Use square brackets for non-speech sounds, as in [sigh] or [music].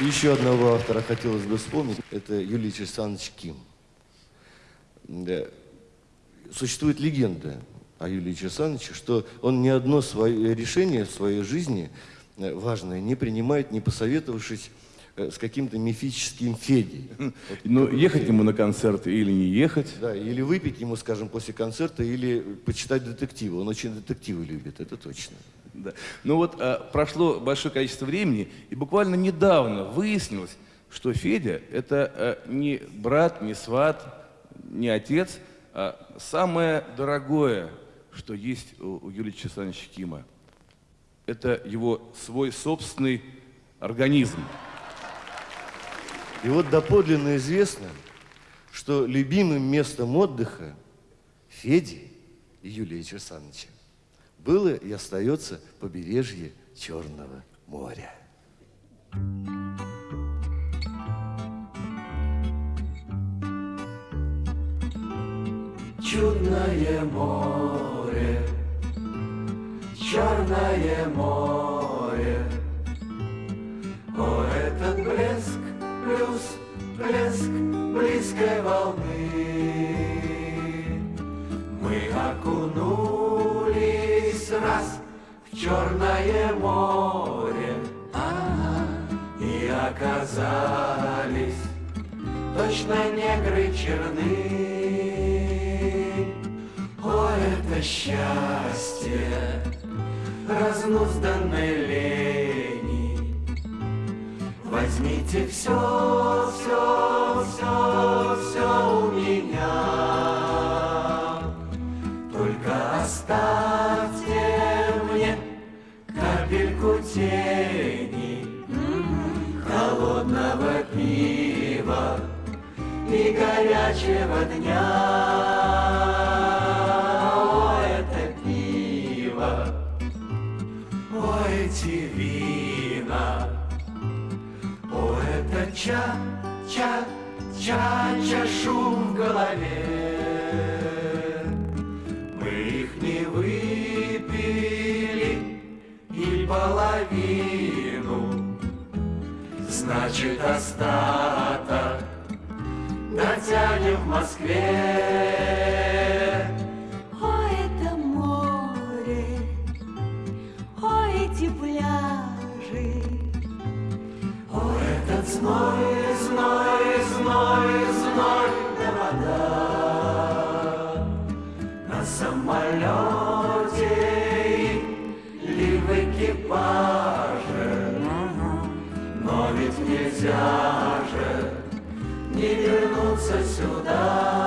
Еще одного автора хотелось бы вспомнить. Это Юлий Александрович Ким. Да. Существует легенда о Юлии Александровиче, что он ни одно свое решение в своей жизни э, важное не принимает, не посоветовавшись с каким-то мифическим Федей. [laughs] Вот Ну, ехать Федя. ему на концерт или не ехать. Да, или выпить ему, скажем, после концерта, или почитать детективы. Он очень детективы любит, это точно. Да. Ну вот а, прошло большое количество времени, и буквально недавно выяснилось, что Федя это а, не брат, не сват, не отец, а самое дорогое, что есть у, у Юрия Александровича Кима. Это его свой собственный организм. И вот доподлинно известно, что любимым местом отдыха Феди и Юлия Александровича было и остается побережье Черного моря. Чудное море, черное море. Блеск близкой волны. Мы окунулись раз в черное море и оказались точно негры черны. О, это счастье разнузданной лени. Возьмите все, все, все, все у меня. Только оставьте мне капельку тени холодного пива и горячего дня. О, это пиво, о, эти вина, о, это ча, ча, ча, ча, шум в голове. Мы их не выпили и половину, значит остаток дотянем в Москве. О, это море, о, эти пляжи, О, этот зной, же не вернуться сюда